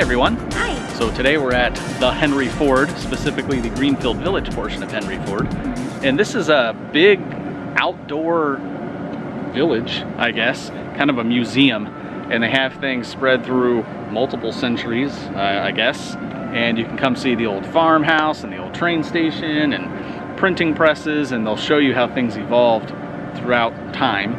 everyone. Hi. So today we're at the Henry Ford, specifically the Greenfield Village portion of Henry Ford. And this is a big outdoor village, I guess, kind of a museum. And they have things spread through multiple centuries, uh, I guess. And you can come see the old farmhouse and the old train station and printing presses, and they'll show you how things evolved throughout time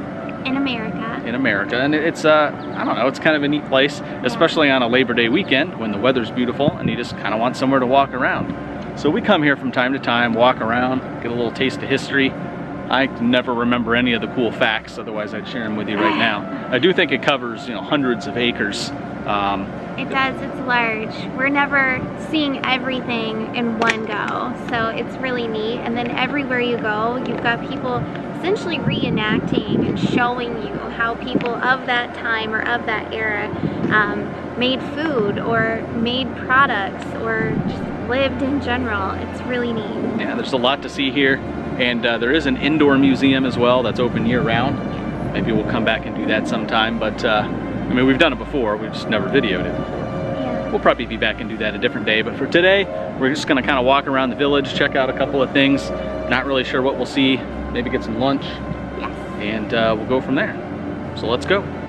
In America. In America. And it's, uh, I don't know, it's kind of a neat place, especially on a Labor Day weekend when the weather's beautiful and you just kind of want somewhere to walk around. So we come here from time to time, walk around, get a little taste of history. I never remember any of the cool facts, otherwise I'd share them with you right now. I do think it covers, you know, hundreds of acres. Um, It does, it's large. We're never seeing everything in one go, so it's really neat. And then everywhere you go, you've got people essentially reenacting and showing you how people of that time or of that era um, made food or made products or just lived in general. It's really neat. yeah, there's a lot to see here. And uh, there is an indoor museum as well that's open year round. Maybe we'll come back and do that sometime, but uh, I mean, we've done it before, we've just never videoed it. Yeah. We'll probably be back and do that a different day, but for today, we're just gonna kind of walk around the village, check out a couple of things. Not really sure what we'll see, maybe get some lunch, Yes. and uh, we'll go from there. So let's go.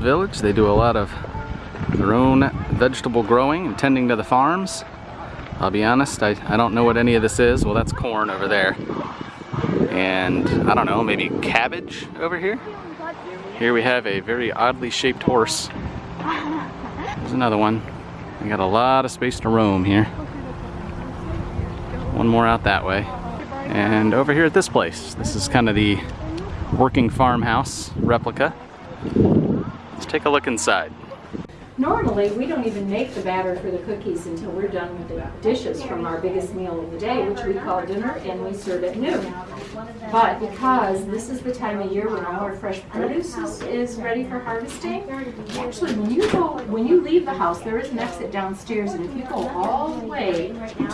Greenfield Village, they do a lot of their own vegetable growing and tending to the farms. I'll be honest, I, I don't know what any of this is. Well, that's corn over there. And I don't know, maybe cabbage over here? Here we have a very oddly shaped horse. There's another one. We got a lot of space to roam here. One more out that way. And over here at this place, this is kind of the working farmhouse replica. Let's take a look inside. Normally, we don't even make the batter for the cookies until we're done with the dishes from our biggest meal of the day, which we call dinner, and we serve at noon. But because this is the time of year when all our fresh produce is, is ready for harvesting, actually, when you go, when you leave the house, there is an exit downstairs, and if you go all the way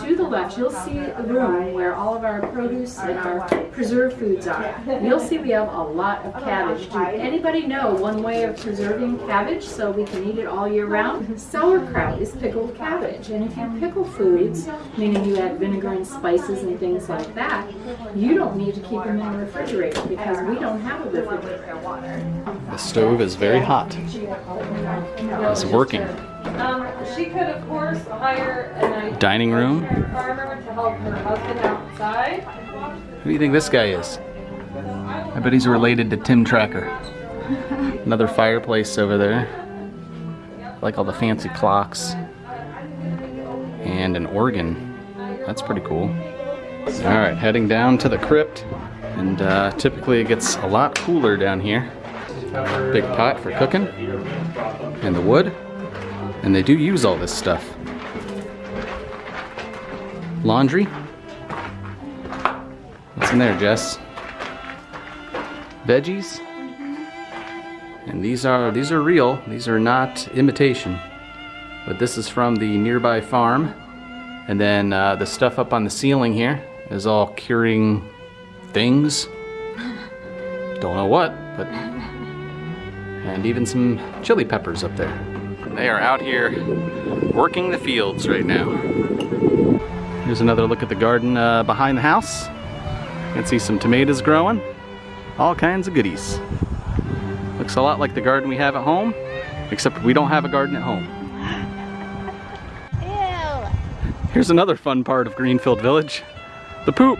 to the left, you'll see a room where all of our produce and our preserved foods are. You'll see we have a lot of cabbage. Do anybody know one way of preserving cabbage so we can eat it all year round? Sauerkraut is pickled cabbage, and if you pickle foods, meaning you add vinegar and spices and things like that, you don't need to keep them in the refrigerator because we don't have a refrigerator. The stove is very hot. It's working. Um, she could, of course, hire an Dining room. farmer to help her husband outside. Who do you think this guy is? I bet he's related to Tim Tracker. Another fireplace over there. Like all the fancy clocks. And an organ. That's pretty cool. Alright, heading down to the crypt. And uh, typically it gets a lot cooler down here. Big pot for cooking. And the wood. And they do use all this stuff. Laundry. What's in there, Jess? Veggies. And these are these are real. These are not imitation. But this is from the nearby farm. And then uh, the stuff up on the ceiling here is all curing things. Don't know what, but and even some chili peppers up there. They are out here working the fields right now. Here's another look at the garden uh, behind the house. You can see some tomatoes growing. All kinds of goodies. Looks a lot like the garden we have at home, except we don't have a garden at home. Ew. Here's another fun part of Greenfield Village. The poop.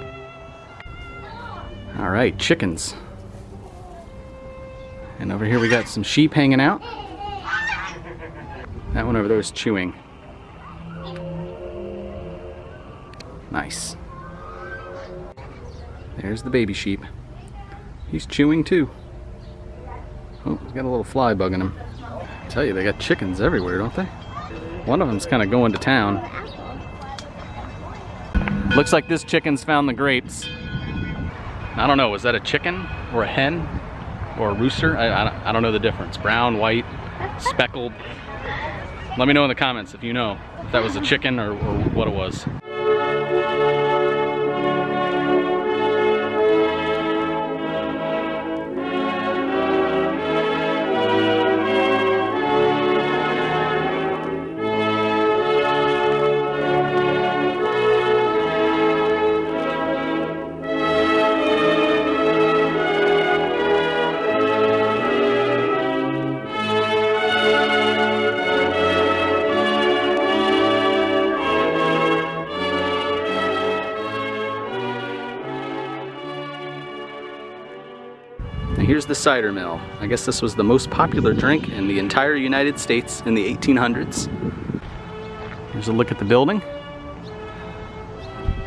All right, chickens. And over here we got some sheep hanging out. That one over there is chewing. Nice. There's the baby sheep. He's chewing too. Oh, he's got a little fly bugging him. tell you, they got chickens everywhere, don't they? One of them's kind of going to town. Looks like this chicken's found the grapes. I don't know, was that a chicken or a hen or a rooster? I, I, don't- I don't know the difference. Brown, white, speckled. Let me know in the comments if you know if that was a chicken or, or what it was. Here's the cider mill. I guess this was the most popular drink in the entire United States in the 1800s. Here's a look at the building.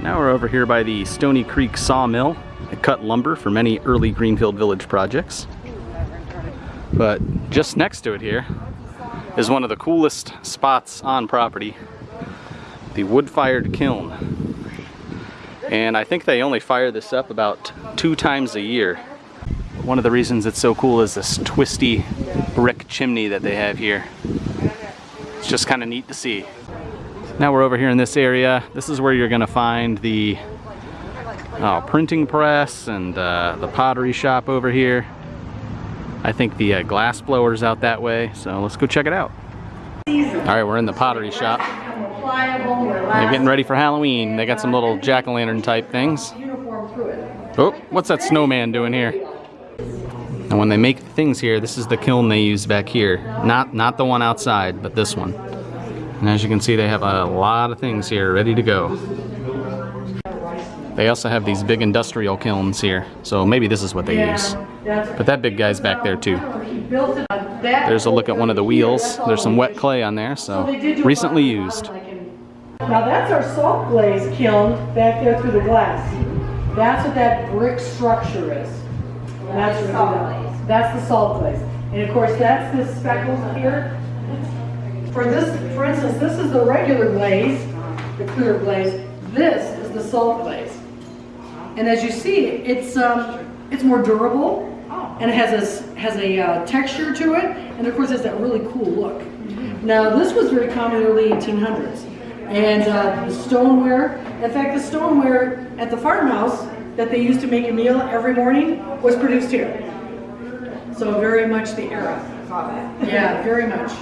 Now we're over here by the Stony Creek Sawmill. It cut lumber for many early Greenfield Village projects. But just next to it here is one of the coolest spots on property, the wood-fired kiln. And I think they only fire this up about two times a year. One of the reasons it's so cool is this twisty brick chimney that they have here. It's just kind of neat to see. Now we're over here in this area. This is where you're gonna find the oh, printing press and uh, the pottery shop over here. I think the uh, glass blower's out that way, so let's go check it out. All right, we're in the pottery shop. They're getting ready for Halloween. They got some little jack-o'-lantern type things. Oh, what's that snowman doing here? And when they make things here, this is the kiln they use back here. Not, not the one outside, but this one. And as you can see, they have a lot of things here ready to go. They also have these big industrial kilns here, so maybe this is what they use. But that big guy's back there too. There's a look at one of the wheels. There's some wet clay on there, so recently used. Now that's our salt glaze kiln back there through the glass. That's what that brick structure is. That's what Salt glaze. That's the salt glaze. And of course, that's the speckles here. For this, for instance, this is the regular glaze, the clear glaze. This is the salt glaze. And as you see, it's, um, it's more durable and it has a, has a uh, texture to it. And of course, it's that really cool look. Now, this was very common in the early 1800s. And uh, the stoneware, in fact, the stoneware at the farmhouse that they used to make a meal every morning was produced here. So very much the era. Yeah, very much.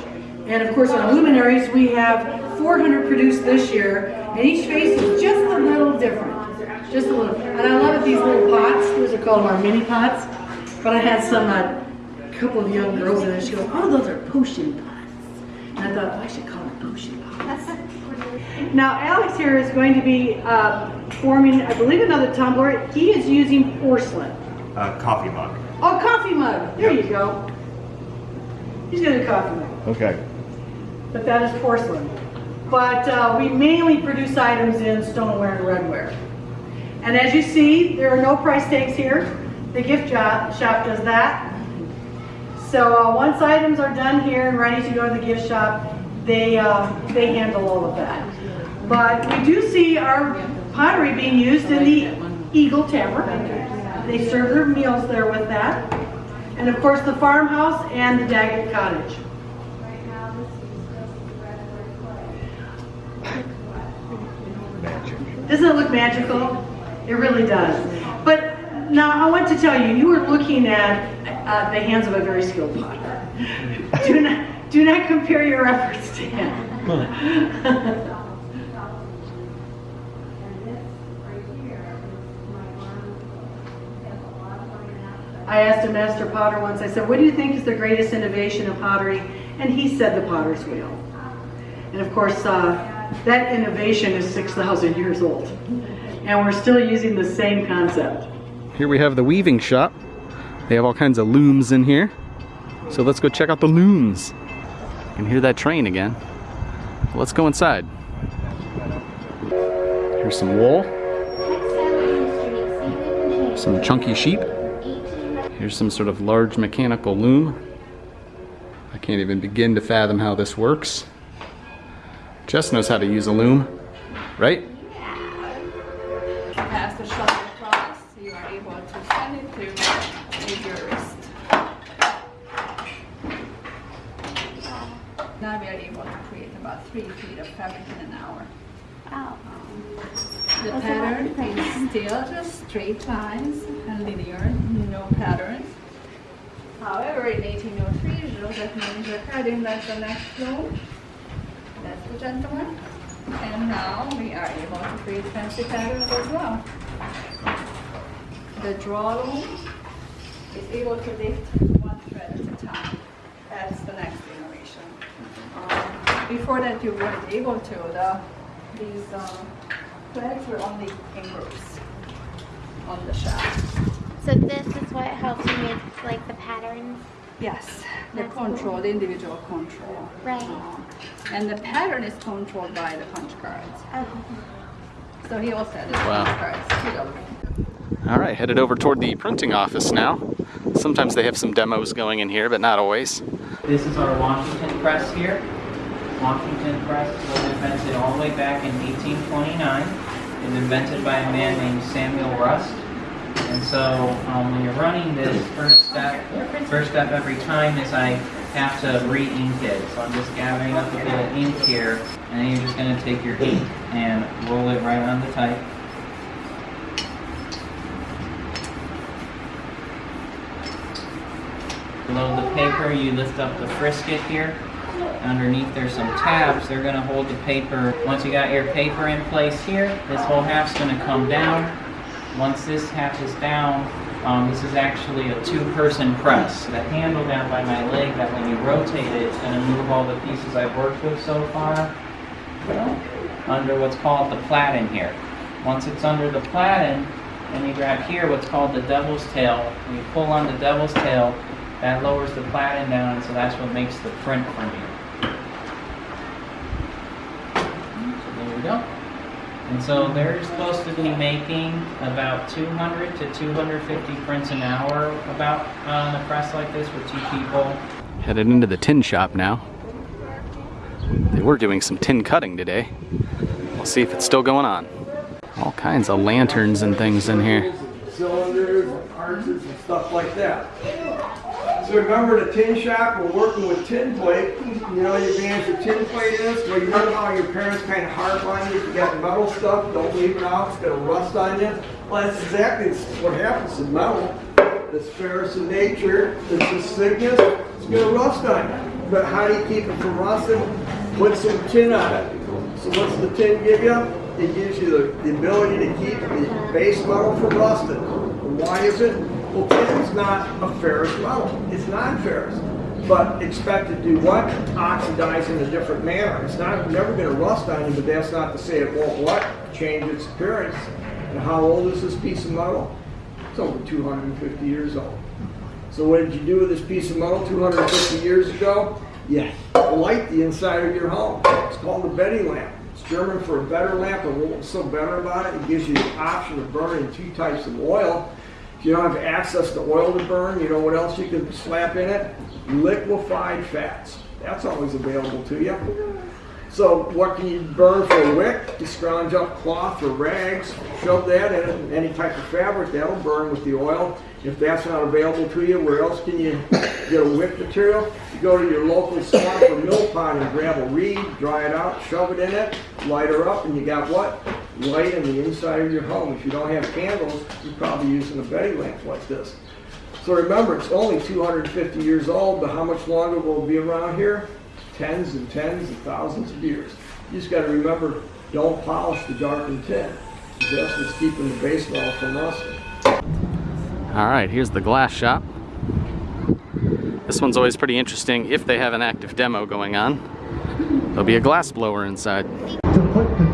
And of course, our luminaries, we have 400 produced this year, and each face is just a little different. Just a little. And I love these little pots. Those are called our mini pots. But I had some, uh, couple of young girls in there. She goes, "Oh, those are potion pots." And I thought, "Oh, I should call them potion pots. Now, Alex here is going to be uh, forming, I believe, another tumbler. He is using porcelain. Uh, coffee mug. Oh, coffee mug. There you go. He's got a coffee mug, Okay. but that is porcelain. But uh, we mainly produce items in stoneware and redware. And as you see, there are no price tags here. The gift shop does that. So uh, once items are done here and ready to go to the gift shop, they, uh, they handle all of that. But we do see our pottery being used in the Eagle Tavern. They serve their meals there with that. And of course, the farmhouse and the Daggett Cottage. Doesn't it look magical? It really does. But now I want to tell you, you are looking at uh, the hands of a very skilled potter. Do not, do not compare your efforts to him. I asked a master potter once, I said, what do you think is the greatest innovation of pottery? And he said the potter's wheel. And of course, uh, that innovation is 6,000 years old. And we're still using the same concept. Here we have the weaving shop. They have all kinds of looms in here. So let's go check out the looms. You can hear that train again. Let's go inside. Here's some wool, some chunky sheep. Here's some sort of large mechanical loom. I can't even begin to fathom how this works. Jess knows how to use a loom, right? Pass the shuttle across, you are able to send it to with your wrist. Now we are able to create about three feet of fabric in an hour. Oh. The That's pattern is still just straight lines and linear, no patterns. However, in 1803, Joseph the heading like the next loom. That's the gentleman. And now we are able to create fancy patterns as well. The draw loom is able to lift one thread at a time. That's the next innovation. Um, before that, you weren't able to. The, these um, threads were only in groups on the shaft. So this is what helps you make like the patterns. Yes, the That's control, the individual control. Right. Um, and the pattern is controlled by the punch cards. Oh. So he also has the Wow. punch cards too. All right, headed over toward the printing office now. Sometimes they have some demos going in here, but not always. This is our Washington press here. Washington press was invented all the way back in 1829. It was invented by a man named Samuel Rust. And so um, when you're running this, first step, first step every time is I have to re-ink it. So I'm just gathering up a bit of ink here, and then you're just going to take your ink and roll it right on the type. Below the paper, you lift up the frisket here. Underneath there's some tabs. They're gonna hold the paper. Once you got your paper in place here, this whole half's gonna come down. Once this half is down, um, this is actually a two-person press. The handle down by my leg, that when you rotate it, it's gonna move all the pieces I've worked with so far well, under what's called the platen here. Once it's under the platen, then you grab here what's called the devil's tail. You pull on the devil's tail, that lowers the platen down, and so that's what makes the print for you. So there we go. And so they're supposed to be making about 200 to 250 prints an hour about uh, on a press like this with two people. Headed into the tin shop now. They were doing some tin cutting today. We'll see if it's still going on. All kinds of lanterns and things in here. cylinders and arches and stuff like that. So remember the tin shop, we're working with tin plate. You know the advantage of tin plate is, well you know how your parents kind of harp on you, if you got metal stuff, don't leave it out, it's gonna rust on you. Well, that's exactly what happens in metal. It's ferrous in nature, it's just thickness, it's gonna rust on you. But how do you keep it from rusting? Put some tin on it. So what's the tin give you? It gives you the, the ability to keep the base metal from rusting. Why is it? Well, tin's not a ferrous metal. It's non-ferrous. But expect to do what? Oxidize in a different manner. It's not never going to rust on you, but that's not to say it won't what? Change its appearance. And how old is this piece of metal? It's over 250 years old. So what did you do with this piece of metal 250 years ago? You light the inside of your home. It's called a Betty lamp. It's German for a better lamp, and what's so better about it, it gives you the option of burning two types of oil. If you don't have access to oil to burn, you know what else you can slap in it? Liquefied fats. That's always available to you. So what can you burn for a wick? You scrounge up cloth or rags, shove that in any type of fabric, that'll burn with the oil. If that's not available to you, where else can you get a wick material? You go to your local swamp or mill pond and grab a reed, dry it out, shove it in it, light her up, and you got what? Light in the inside of your home. If you don't have candles, you're probably using a Betty lamp like this. So remember, it's only 250 years old, but how much longer will it be around here? Tens and tens and thousands of years. You just gotta remember, don't polish the darkened tin. That's what's keeping the base metal from rusting. All right, here's the glass shop. This one's always pretty interesting if they have an active demo going on. There'll be a glass blower inside.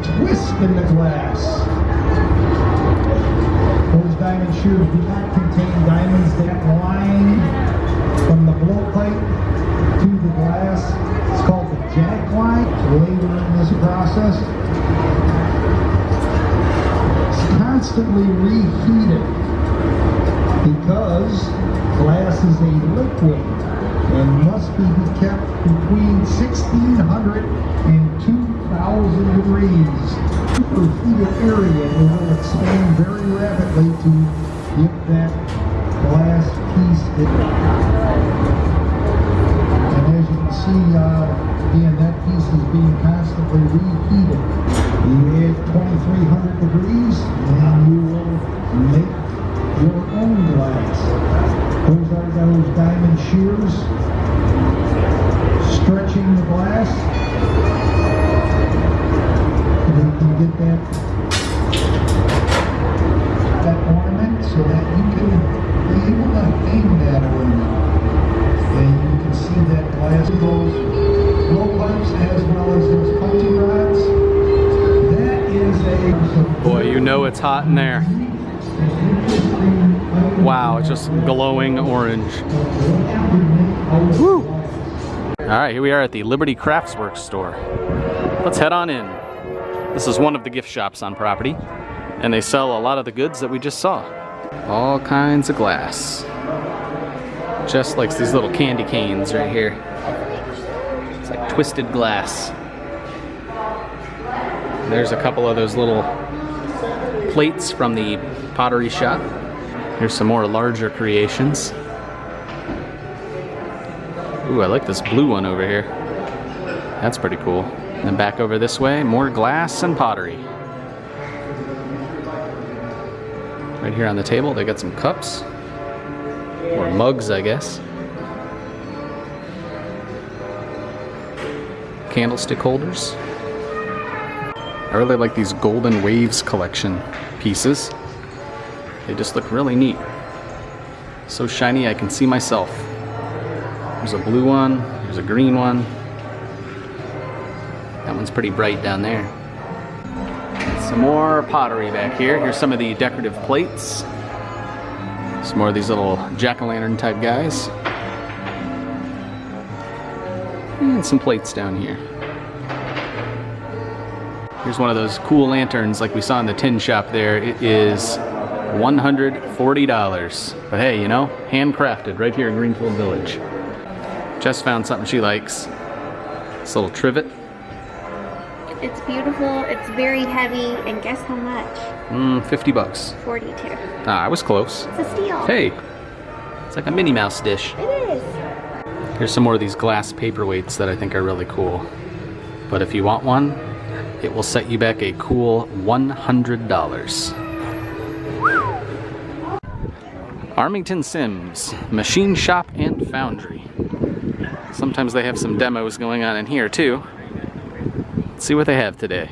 Twist in the glass. Those diamond shears do not contain diamonds that line from the blowpipe to the glass. It's called the jack line. Later in this process, it's constantly reheated because glass is a liquid. and must be kept between 1600 and 2000 degrees. Superheated area it will expand very rapidly to get that glass piece. in. And as you can see, uh, again, that piece is being constantly reheated. You add 2300 degrees and you will make your own glass. Those are those diamond shears stretching the glass. Can get that, that ornament so that you can be able to hang that ornament. And you can see that glass goes blowpipes as well as those rods. That is a... Boy, you know it's hot in there. Wow, it's just glowing orange. Woo! All right, here we are at the Liberty Craftsworks store. Let's head on in. This is one of the gift shops on property, and they sell a lot of the goods that we just saw. All kinds of glass. Just like these little candy canes right here. It's like twisted glass. There's a couple of those little plates from the pottery shop. Here's some more larger creations. Ooh, I like this blue one over here. That's pretty cool. And then back over this way, more glass and pottery. Right here on the table, they got some cups. Or mugs, I guess. Candlestick holders. I really like these Golden Waves collection pieces. They just look really neat. So shiny I can see myself. There's a blue one, there's a green one. That one's pretty bright down there. Some more pottery back here. Here's some of the decorative plates. Some more of these little jack-o'-lantern type guys. And some plates down here. Here's one of those cool lanterns like we saw in the tin shop there. It is $140. But hey, you know, handcrafted right here in Greenfield Village. Jess found something she likes. This little trivet. It's beautiful, it's very heavy, and guess how much? Mm, 50 bucks. 42. Ah, I was close. It's a steal. Hey, it's like a Minnie Mouse dish. It is. Here's some more of these glass paperweights that I think are really cool. But if you want one, it will set you back a cool $100. Armington Sims, Machine Shop and Foundry. Sometimes they have some demos going on in here too. See what they have today.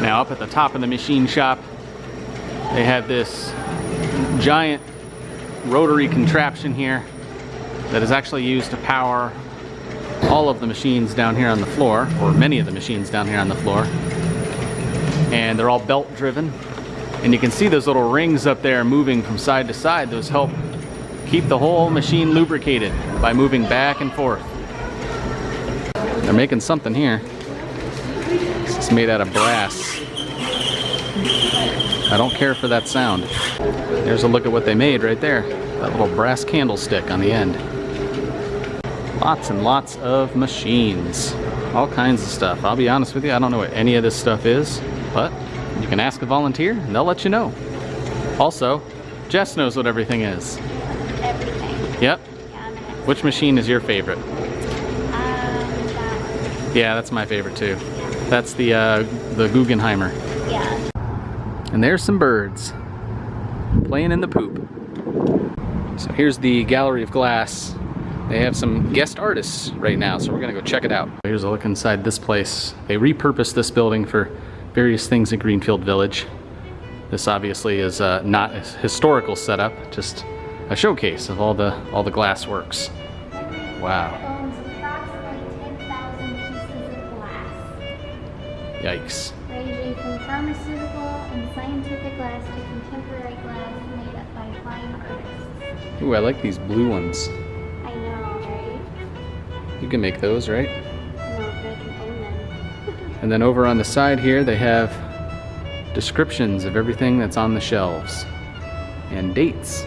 Now up at the top of the machine shop, they have this giant rotary contraption here that is actually used to power all of the machines down here on the floor, or many of the machines down here on the floor. And they're all belt driven. And you can see those little rings up there moving from side to side. Those help keep the whole machine lubricated by moving back and forth. They're making something here. Is made out of brass. I don't care for that sound. There's a look at what they made right there. That little brass candlestick on the end. Lots and lots of machines. All kinds of stuff. I'll be honest with you, I don't know what any of this stuff is, but you can ask a volunteer and they'll let you know. Also, Jess knows what everything is. Everything. Yep. Yeah, I'm an expert. Which machine is your favorite? Um, that- Yeah, that's my favorite too. That's the uh, the Guggenheimer. yeah. And there's some birds playing in the poop. So here's the gallery of glass. They have some guest artists right now, so we're gonna go check it out. Here's a look inside this place. They repurposed this building for various things in Greenfield Village. This obviously is uh, not a historical setup, just a showcase of all the all the glass works. Wow, yikes. ranging from pharmaceutical and scientific glass to contemporary glass made up by fine artists. Ooh, I like these blue ones. I know, right? You can make those, right? No, they can own them. And then over on the side here, they have descriptions of everything that's on the shelves and dates.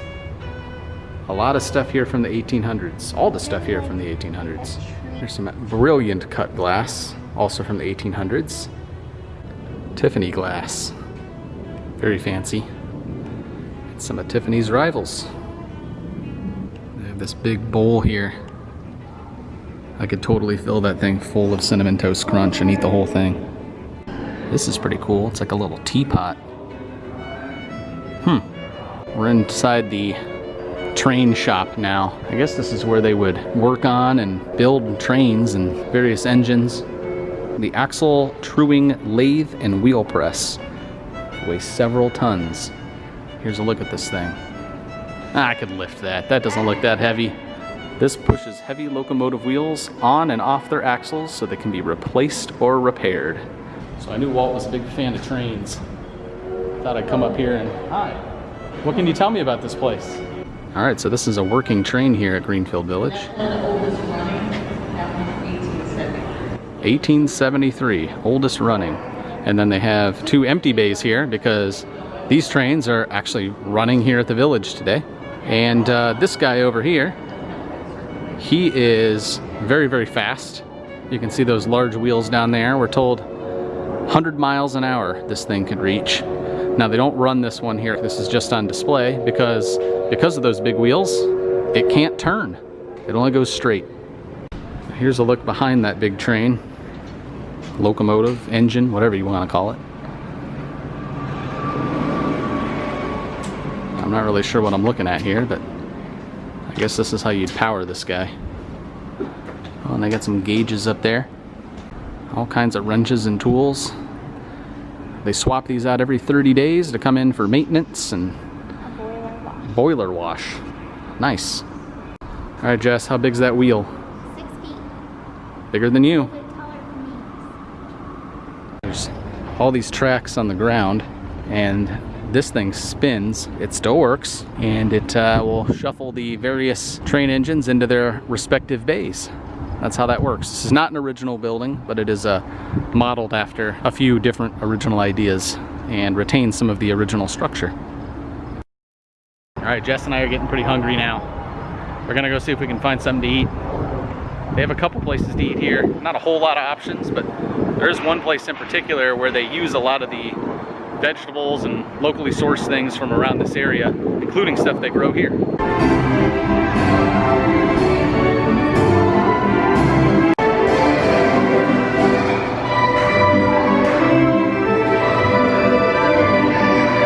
A lot of stuff here from the 1800s. All the stuff here from the 1800s. There's some brilliant cut glass, also from the 1800s. Tiffany glass. Very fancy. And some of Tiffany's rivals. They have this big bowl here. I could totally fill that thing full of Cinnamon Toast Crunch and eat the whole thing. This is pretty cool. It's like a little teapot. Hmm. We're inside the train shop now. I guess this is where they would work on and build trains and various engines. The axle truing lathe and wheel press weighs several tons. Here's a look at this thing. Ah, I could lift that. That doesn't look that heavy. This pushes heavy locomotive wheels on and off their axles so they can be replaced or repaired. So I knew Walt was a big fan of trains. Thought I'd come up here and, hi, what can you tell me about this place? All right, so this is a working train here at Greenfield Village. 1873, oldest running. And then they have two empty bays here because these trains are actually running here at the village today. And uh, this guy over here, he is very, very fast. You can see those large wheels down there. We're told 100 miles an hour this thing could reach. Now they don't run this one here. This is just on display because because of those big wheels, it can't turn. It only goes straight. Here's a look behind that big train. Locomotive, engine, whatever you want to call it. I'm not really sure what I'm looking at here, but I guess this is how you'd power this guy. Oh, and they got some gauges up there. All kinds of wrenches and tools. They swap these out every 30 days to come in for maintenance and boiler wash. Nice. All right, Jess, how big's that wheel? Six feet. Bigger than you. A bit taller than me. There's all these tracks on the ground and this thing spins. It still works and it uh, will shuffle the various train engines into their respective bays. That's how that works. This is not an original building, but it is uh, modeled after a few different original ideas and retains some of the original structure. All right, Jess and I are getting pretty hungry now. We're gonna go see if we can find something to eat. They have a couple places to eat here. Not a whole lot of options, but there is one place in particular where they use a lot of the vegetables and locally sourced things from around this area, including stuff they grow here.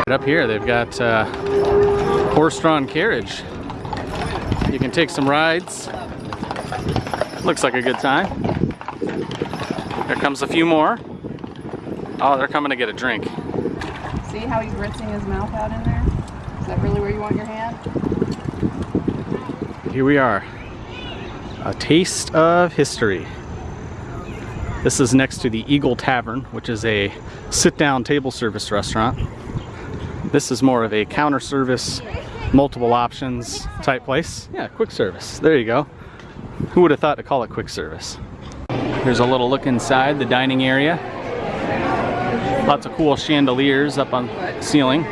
Up here, they've got uh, horse-drawn carriage. You can take some rides. Looks like a good time. There comes a few more. Oh, they're coming to get a drink. See how he's rinsing his mouth out in there? Is that really where you want your hand? Here we are. A taste of history. This is next to the Eagle Tavern, which is a sit-down table service restaurant. This is more of a counter service, multiple options type place. Yeah, quick service. There you go. Who would have thought to call it quick service? Here's a little look inside the dining area. Lots of cool chandeliers up on the ceiling.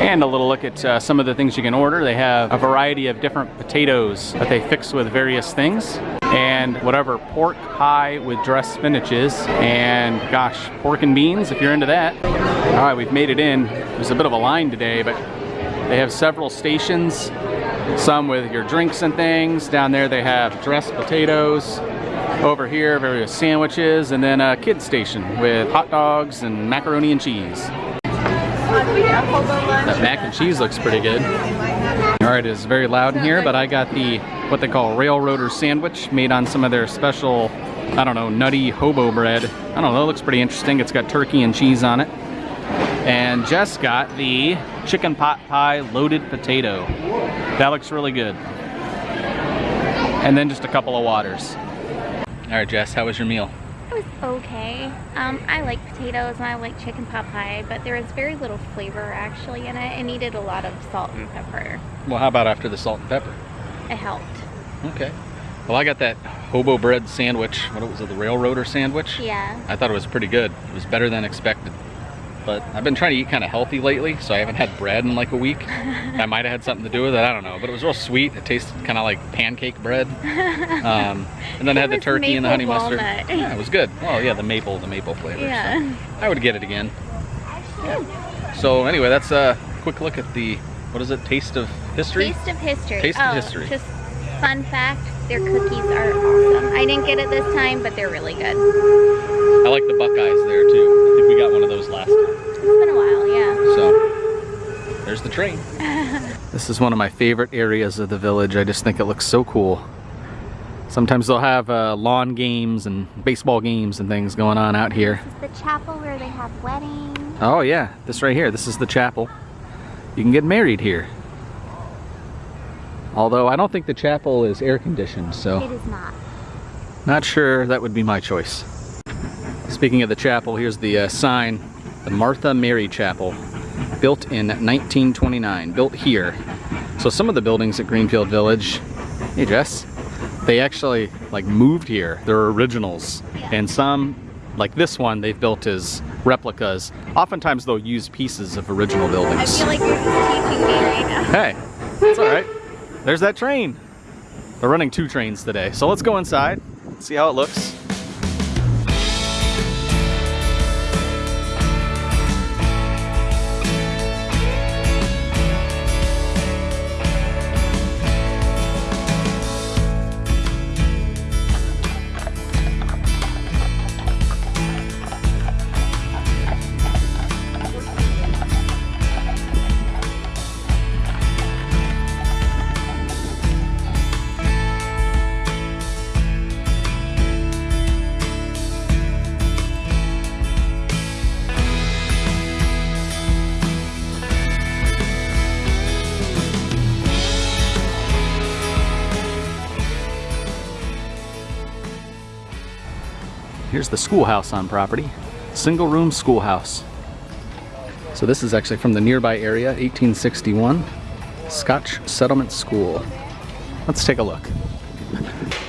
And a little look at uh, some of the things you can order. They have a variety of different potatoes that they fix with various things. And whatever pork pie with dressed spinach is. And gosh, pork and beans if you're into that. All right, we've made it in. There's a bit of a line today, but they have several stations. Some with your drinks and things. Down there they have dressed potatoes. Over here, various sandwiches. And then a kid station with hot dogs and macaroni and cheese. That mac and cheese looks pretty good. All right, it's very loud in here, but I got the, what they call railroader sandwich made on some of their special, I don't know, nutty hobo bread. I don't know, it looks pretty interesting. It's got turkey and cheese on it. And Jess got the chicken pot pie loaded potato. That looks really good. And then just a couple of waters. All right, Jess, how was your meal? It was okay. Um, I like potatoes and I like chicken pot pie, but there was very little flavor actually in it. It needed a lot of salt and pepper. Well, how about after the salt and pepper? It helped. Okay. Well, I got that hobo bread sandwich. What was it, the railroader sandwich? Yeah. I thought it was pretty good. It was better than expected. But I've been trying to eat kind of healthy lately, so I haven't had bread in like a week. that might have had something to do with it, I don't know. But it was real sweet. It tasted kind of like pancake bread. Um, and then I had the turkey and the honey maple mustard. Yeah, it was good. Oh yeah, the maple, the maple flavor. so Yeah. I would get it again. Yeah. So anyway, that's a quick look at the, what is it, Taste of History? Taste of history. Taste of oh, history. Just fun fact, their cookies are awesome. I didn't get it this time, but they're really good. I like the Buckeyes there too. I think we got one of those last time. It's been a while, yeah. So there's the train. this is one of my favorite areas of the village. I just think it looks so cool. Sometimes they'll have uh, lawn games and baseball games and things going on out here. This is the chapel where they have weddings. Oh yeah, this right here. This is the chapel. You can get married here. Although I don't think the chapel is air conditioned, so It is not. not sure that would be my choice. Speaking of the chapel, here's the uh, sign, the Martha Mary Chapel, built in 1929, built here. So some of the buildings at Greenfield Village, hey Jess, they actually like moved here. They're originals. And some, like this one, they've built as replicas. Oftentimes they'll use pieces of original buildings. I feel like you're teaching me right now. Hey, it's all right. There's that train. They're running two trains today. So let's go inside, see how it looks. Schoolhouse on property. Single room schoolhouse. So this is actually from the nearby area, 1861. Scotch Settlement School. Let's take a look.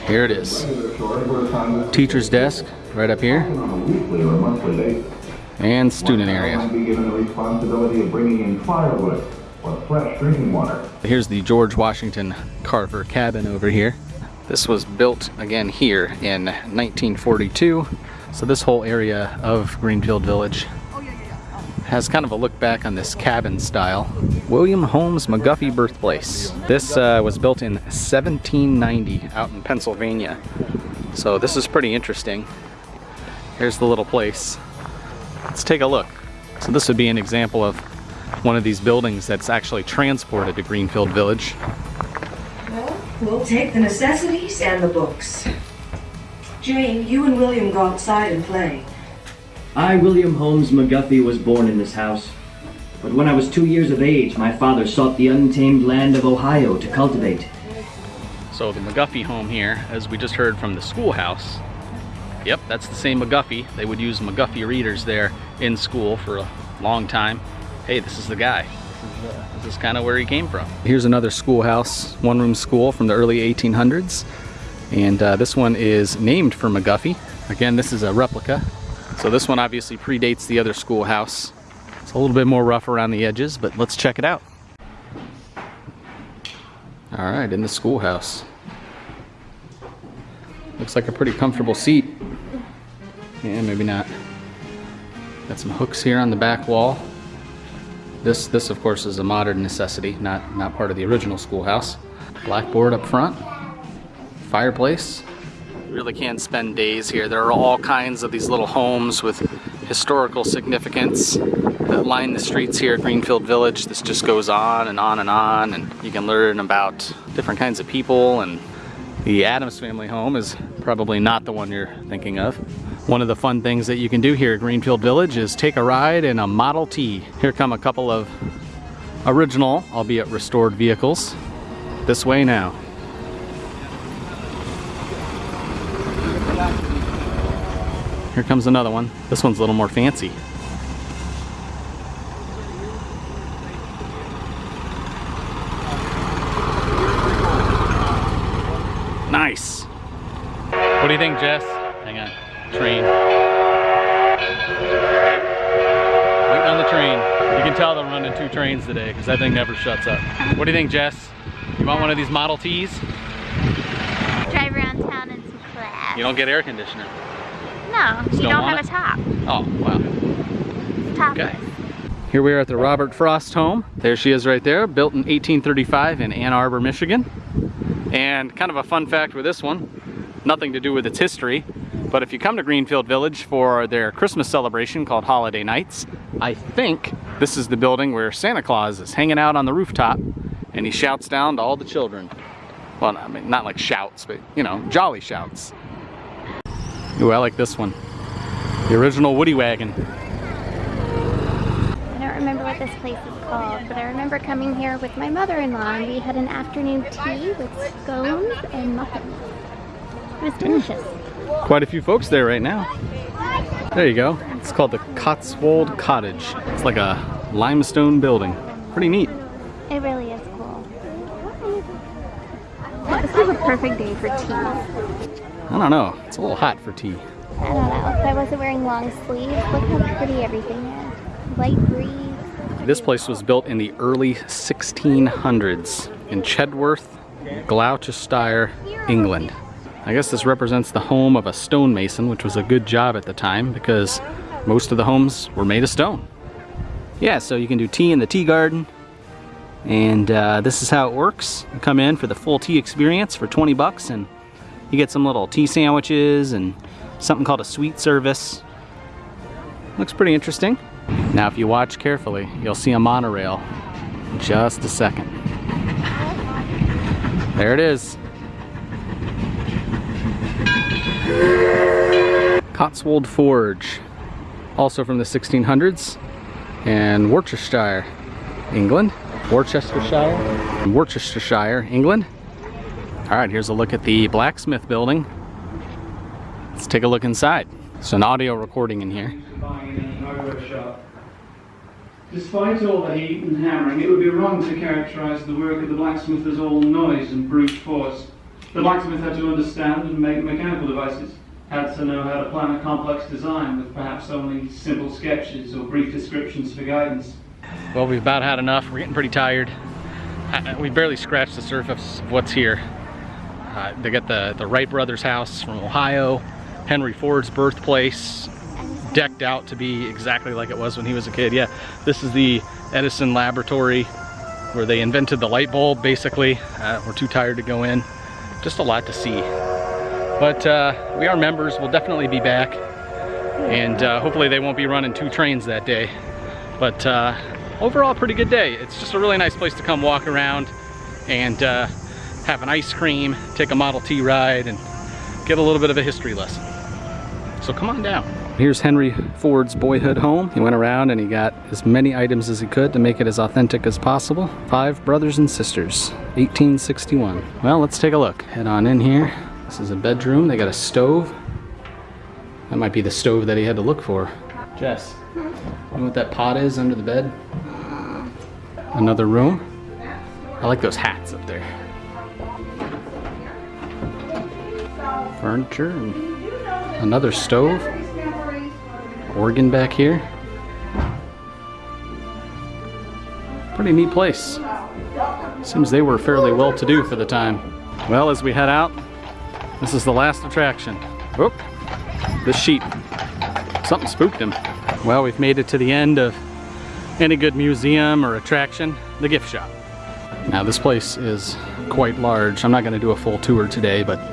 Here it is. Teacher's desk right up here. And student area. Here's the George Washington Carver cabin over here. This was built again here in 1942. So this whole area of Greenfield Village has kind of a look back on this cabin style. William Holmes McGuffey birthplace. This uh, was built in 1790 out in Pennsylvania. So this is pretty interesting. Here's the little place. Let's take a look. So this would be an example of one of these buildings that's actually transported to Greenfield Village. Well, we'll take the necessities and the books. Jane, you and William go outside and play. I, William Holmes McGuffey, was born in this house. But when I was two years of age, my father sought the untamed land of Ohio to cultivate. So the McGuffey home here, as we just heard from the schoolhouse, yep, that's the same McGuffey. They would use McGuffey readers there in school for a long time. Hey, this is the guy. This is, uh, this is kind of where he came from. Here's another schoolhouse, one-room school from the early 1800s. And uh, this one is named for McGuffey. Again, this is a replica. So this one obviously predates the other schoolhouse. It's a little bit more rough around the edges, but let's check it out. All right, in the schoolhouse. Looks like a pretty comfortable seat. Yeah, maybe not. Got some hooks here on the back wall. This, this of course, is a modern necessity, not, not part of the original schoolhouse. Blackboard up front. Fireplace. You really can spend days here. There are all kinds of these little homes with historical significance that line the streets here at Greenfield Village. This just goes on and on and on, and you can learn about different kinds of people. And the Adams family home is probably not the one you're thinking of. One of the fun things that you can do here at Greenfield Village is take a ride in a Model T. Here come a couple of original, albeit restored vehicles. This way now. Here comes another one. This one's a little more fancy. Nice. What do you think, Jess? Hang on. Train. Waiting on the train. You can tell they're running two trains today because that thing never shuts up. What do you think, Jess? You want one of these Model Ts? Drive around town in some class. You don't get air conditioner. No, you don't don't, have a top. Oh, wow. Okay. Here we are at the Robert Frost home. There she is right there, built in 1835 in Ann Arbor, Michigan. And kind of a fun fact with this one, nothing to do with its history, but if you come to Greenfield Village for their Christmas celebration called Holiday Nights, I think this is the building where Santa Claus is hanging out on the rooftop and he shouts down to all the children. Well, I mean, not like shouts, but you know, jolly shouts. Ooh, I like this one. The original Woody Wagon. I don't remember what this place is called, but I remember coming here with my mother-in-law and we had an afternoon tea with scones and muffins. It was delicious. Hmm. Quite a few folks there right now. There you go. It's called the Cotswold Cottage. It's like a limestone building. Pretty neat. It really is cool. This is a perfect day for tea. I don't know. It's a little hot for tea. I don't know. If I wasn't wearing long sleeves, look how pretty everything is. Light breeze. This place was built in the early 1600s in Chedworth, Gloucestershire, England. I guess this represents the home of a stonemason, which was a good job at the time because most of the homes were made of stone. Yeah, so you can do tea in the tea garden. And uh, this is how it works. You come in for the full tea experience for 20 bucks and you get some little tea sandwiches and something called a sweet service. Looks pretty interesting. Now if you watch carefully, you'll see a monorail. in Just a second. There it is. Cotswold Forge, also from the 1600s, and Worcestershire, England. Worcestershire, Worcestershire, England. All right, here's a look at the blacksmith building. Let's take a look inside. It's an audio recording in here. buying in any hardware shop. Despite all the heat and hammering, it would be wrong to characterize the work of the blacksmith as all noise and brute force. The blacksmith had to understand and make mechanical devices, had to know how to plan a complex design with perhaps only simple sketches or brief descriptions for guidance. Well, we've about had enough. We're getting pretty tired. Uh, We barely scratched the surface of what's here. Uh, they got the, the Wright brothers house from Ohio, Henry Ford's birthplace, decked out to be exactly like it was when he was a kid. Yeah, this is the Edison laboratory where they invented the light bulb, basically. Uh, we're too tired to go in. Just a lot to see. But uh, we are members. We'll definitely be back. And uh, hopefully they won't be running two trains that day. But uh, overall, pretty good day. It's just a really nice place to come walk around and uh, have an ice cream, take a Model T ride, and get a little bit of a history lesson. So come on down. Here's Henry Ford's boyhood home. He went around and he got as many items as he could to make it as authentic as possible. Five brothers and sisters, 1861. Well, let's take a look. Head on in here. This is a bedroom. They got a stove. That might be the stove that he had to look for. Jess, you know what that pot is under the bed? Another room. I like those hats up there. Furniture and another stove. Organ back here. Pretty neat place. Seems they were fairly well to do for the time. Well, as we head out, this is the last attraction. Whoop, the sheep. Something spooked him. Well, we've made it to the end of any good museum or attraction, the gift shop. Now this place is quite large. I'm not gonna do a full tour today, but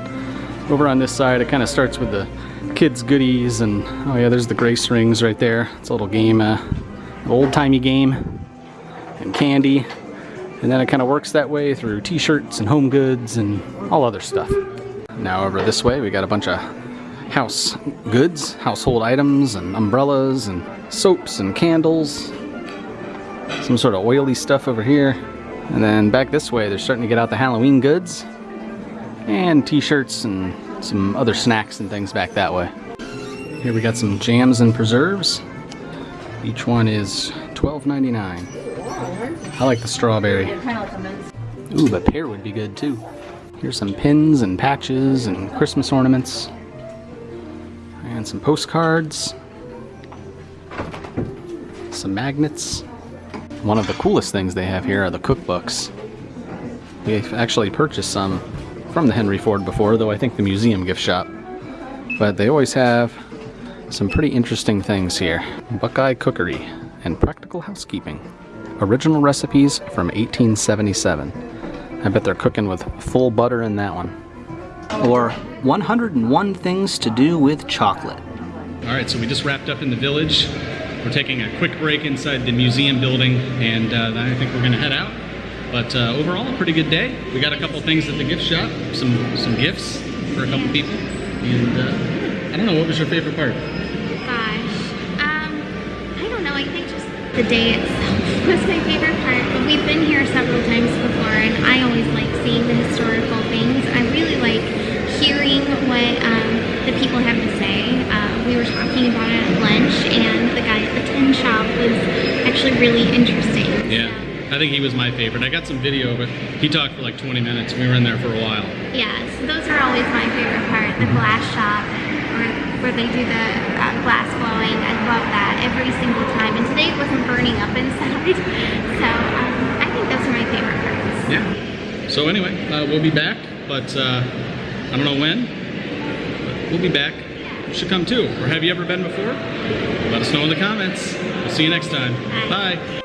over on this side, it kind of starts with the kids goodies and oh yeah, there's the grace rings right there. It's a little game, uh, old-timey game and candy. And then it kind of works that way through t-shirts and home goods and all other stuff. Now over this way, we got a bunch of house goods, household items and umbrellas and soaps and candles. Some sort of oily stuff over here. And then back this way, they're starting to get out the Halloween goods and t-shirts and some other snacks and things back that way. Here we got some jams and preserves. Each one is $12.99. I like the strawberry. Ooh, but pear would be good too. Here's some pins and patches and Christmas ornaments. And some postcards. Some magnets. one of the coolest things they have here are the cookbooks. We've actually purchased some from the Henry Ford before, though I think the museum gift shop. But they always have some pretty interesting things here. Buckeye Cookery and Practical Housekeeping. Original recipes from 1877. I bet they're cooking with full butter in that one. Or 101 things to do with chocolate. All right, so we just wrapped up in the village. We're taking a quick break inside the museum building, and uh, I think we're gonna head out. But uh, overall, a pretty good day. We got a couple things at the gift shop, some some gifts for a couple people, and uh, I don't know, what was your favorite part? Gosh, um, I don't know. I think just the day itself was my favorite part. But we've been here several times before, and I always like seeing the historical things. I really like hearing what um, the people have to say. Uh, we were talking about it at lunch, and the guy at the tin shop was actually really interesting. Yeah, I think he was my favorite. I got some video, but he talked for like 20 minutes. We were in there for a while. Yeah, so those are always my favorite part. The glass shop, where, where they do the uh, glass blowing. I love that every single time. And today it wasn't burning up inside, so um, I think those are my favorite parts. Yeah. So anyway, uh, we'll be back, but uh, I don't know when. But we'll be back. You should come too. Or have you ever been before? Let us know in the comments. We'll see you next time. Bye.